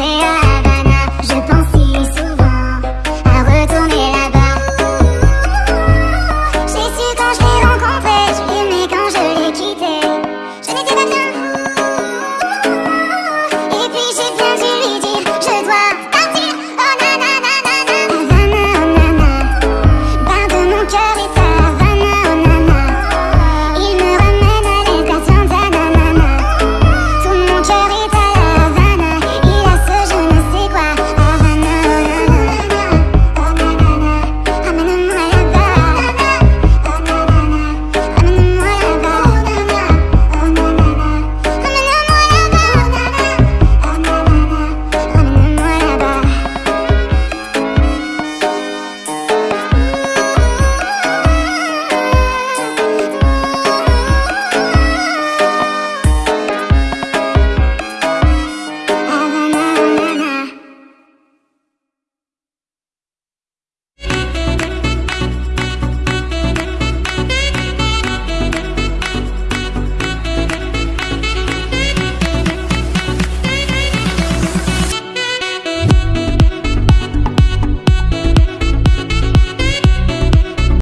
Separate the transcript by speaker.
Speaker 1: Yeah.